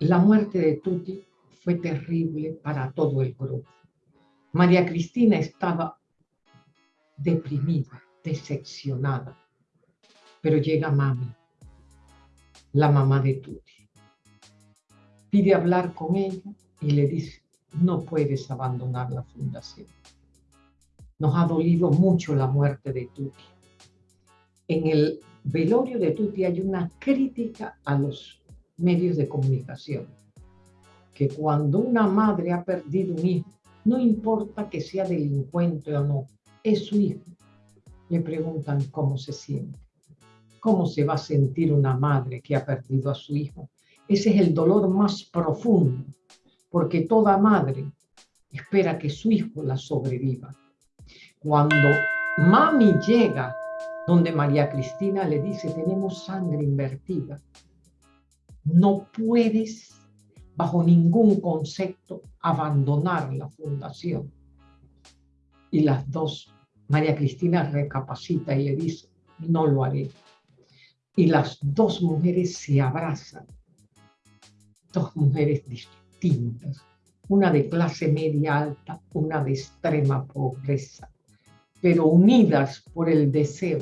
La muerte de Tuti fue terrible para todo el grupo. María Cristina estaba deprimida, decepcionada, pero llega mami, la mamá de Tuti. Pide hablar con ella y le dice, no puedes abandonar la fundación. Nos ha dolido mucho la muerte de Tuti. En el velorio de Tuti hay una crítica a los medios de comunicación, que cuando una madre ha perdido un hijo, no importa que sea delincuente o no, es su hijo. Le preguntan cómo se siente, cómo se va a sentir una madre que ha perdido a su hijo. Ese es el dolor más profundo, porque toda madre espera que su hijo la sobreviva. Cuando mami llega donde María Cristina le dice, tenemos sangre invertida, no puedes bajo ningún concepto abandonar la fundación. Y las dos, María Cristina recapacita y le dice, no lo haré. Y las dos mujeres se abrazan, dos mujeres distintas, una de clase media alta, una de extrema pobreza, pero unidas por el deseo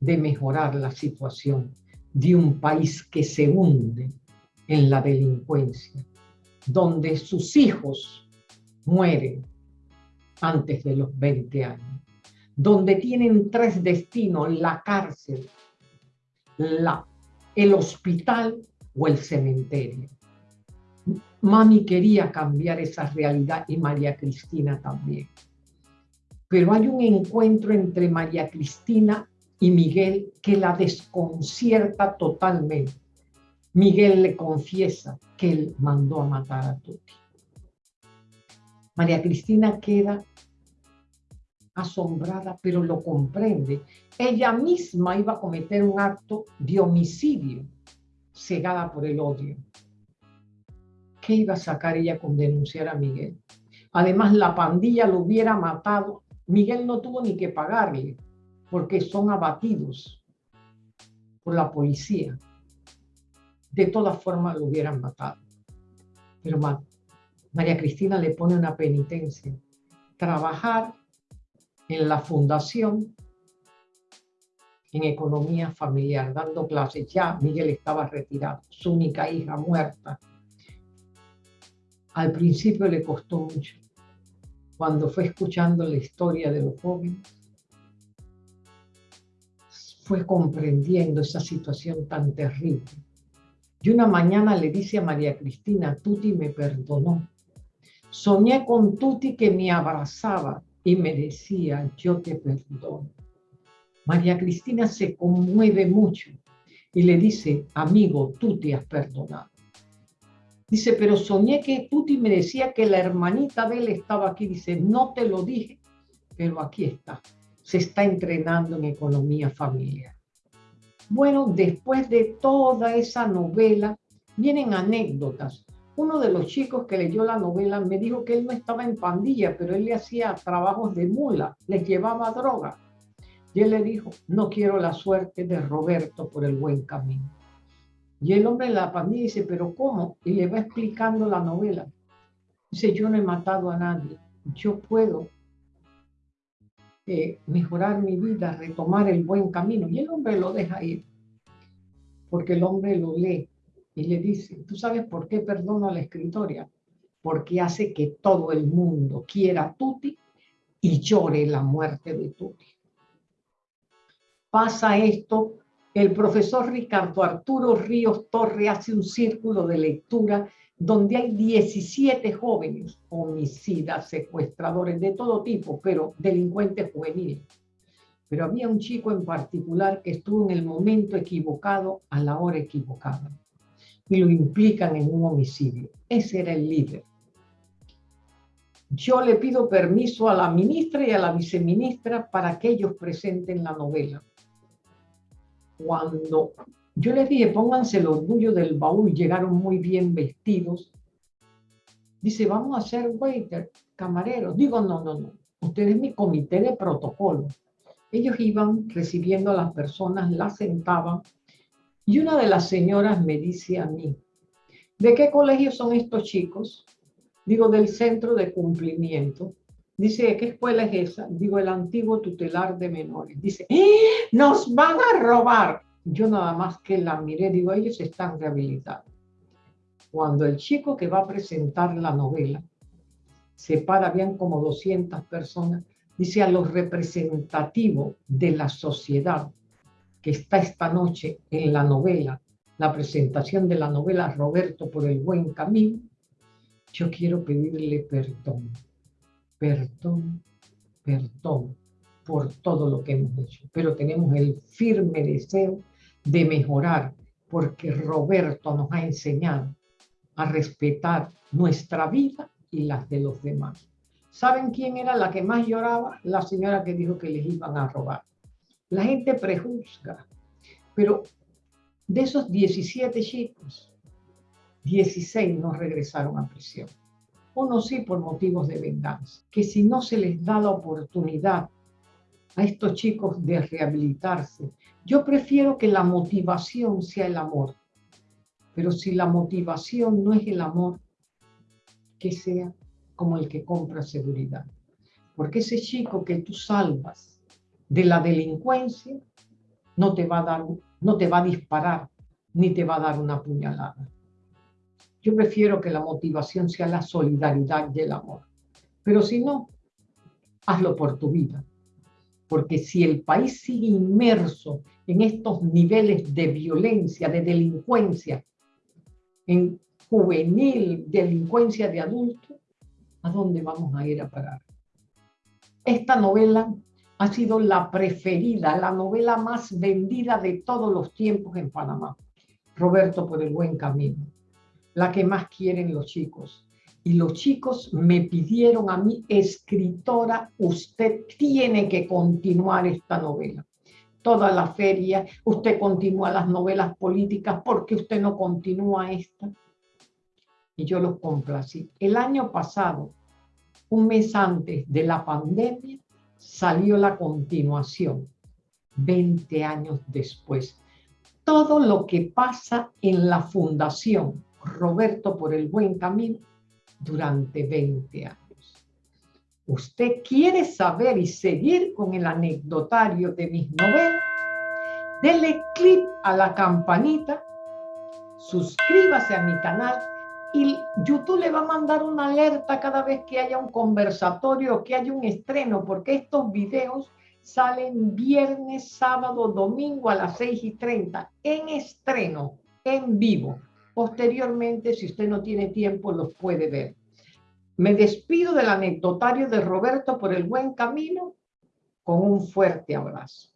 de mejorar la situación de un país que se hunde en la delincuencia, donde sus hijos mueren antes de los 20 años, donde tienen tres destinos, la cárcel, la, el hospital o el cementerio. Mami quería cambiar esa realidad y María Cristina también. Pero hay un encuentro entre María Cristina y Miguel que la desconcierta totalmente. Miguel le confiesa que él mandó a matar a Tuti. María Cristina queda asombrada, pero lo comprende. Ella misma iba a cometer un acto de homicidio, cegada por el odio. ¿Qué iba a sacar ella con denunciar a Miguel? Además, la pandilla lo hubiera matado. Miguel no tuvo ni que pagarle porque son abatidos por la policía. De todas formas lo hubieran matado. Pero María Cristina le pone una penitencia. Trabajar en la fundación en economía familiar, dando clases. Ya Miguel estaba retirado, su única hija muerta. Al principio le costó mucho. Cuando fue escuchando la historia de los jóvenes, fue comprendiendo esa situación tan terrible. Y una mañana le dice a María Cristina, Tuti me perdonó. Soñé con Tuti que me abrazaba y me decía, yo te perdono. María Cristina se conmueve mucho y le dice, amigo, tú te has perdonado. Dice, pero soñé que Tuti me decía que la hermanita de él estaba aquí. Dice, no te lo dije, pero aquí está se está entrenando en economía familiar. Bueno, después de toda esa novela, vienen anécdotas. Uno de los chicos que leyó la novela me dijo que él no estaba en pandilla, pero él le hacía trabajos de mula, les llevaba droga. Y él le dijo, no quiero la suerte de Roberto por el buen camino. Y el hombre de la pandilla dice, pero ¿cómo? Y le va explicando la novela. Dice, yo no he matado a nadie, yo puedo mejorar mi vida, retomar el buen camino. Y el hombre lo deja ir, porque el hombre lo lee y le dice, ¿tú sabes por qué perdono a la escritoria? Porque hace que todo el mundo quiera a Tuti y llore la muerte de Tuti. Pasa esto, el profesor Ricardo Arturo Ríos Torre hace un círculo de lectura donde hay 17 jóvenes homicidas, secuestradores de todo tipo, pero delincuentes juveniles. Pero había un chico en particular que estuvo en el momento equivocado a la hora equivocada y lo implican en un homicidio. Ese era el líder. Yo le pido permiso a la ministra y a la viceministra para que ellos presenten la novela. Cuando yo les dije, pónganse el orgullo del baúl, llegaron muy bien vestidos. Dice, vamos a hacer waiter, camareros. Digo, no, no, no. Ustedes es mi comité de protocolo. Ellos iban recibiendo a las personas, las sentaban Y una de las señoras me dice a mí, ¿de qué colegio son estos chicos? Digo, del centro de cumplimiento. Dice, ¿qué escuela es esa? Digo, el antiguo tutelar de menores. Dice, ¡Eh! nos van a robar. Yo nada más que la miré, digo, ellos están rehabilitados. Cuando el chico que va a presentar la novela, se para bien como 200 personas, dice a los representativos de la sociedad que está esta noche en la novela, la presentación de la novela Roberto por el buen camino, yo quiero pedirle perdón perdón, perdón por todo lo que hemos hecho, pero tenemos el firme deseo de mejorar, porque Roberto nos ha enseñado a respetar nuestra vida y las de los demás. ¿Saben quién era la que más lloraba? La señora que dijo que les iban a robar. La gente prejuzga, pero de esos 17 chicos, 16 no regresaron a prisión no sí por motivos de venganza, que si no se les da la oportunidad a estos chicos de rehabilitarse, yo prefiero que la motivación sea el amor, pero si la motivación no es el amor, que sea como el que compra seguridad. Porque ese chico que tú salvas de la delincuencia no te va a dar, no te va a disparar, ni te va a dar una puñalada. Yo prefiero que la motivación sea la solidaridad y el amor. Pero si no, hazlo por tu vida. Porque si el país sigue inmerso en estos niveles de violencia, de delincuencia, en juvenil, delincuencia de adulto, ¿a dónde vamos a ir a parar? Esta novela ha sido la preferida, la novela más vendida de todos los tiempos en Panamá. Roberto por el buen camino la que más quieren los chicos. Y los chicos me pidieron a mí, escritora, usted tiene que continuar esta novela. Toda la feria, usted continúa las novelas políticas, porque usted no continúa esta? Y yo los complací. El año pasado, un mes antes de la pandemia, salió la continuación, 20 años después. Todo lo que pasa en la fundación Roberto por el buen camino durante 20 años. ¿Usted quiere saber y seguir con el anecdotario de mis novelas? Dele clic a la campanita, suscríbase a mi canal y YouTube le va a mandar una alerta cada vez que haya un conversatorio o que haya un estreno, porque estos videos salen viernes, sábado, domingo a las 6 y 30 en estreno, en vivo. Posteriormente, si usted no tiene tiempo, los puede ver. Me despido del anecdotario de Roberto por el buen camino con un fuerte abrazo.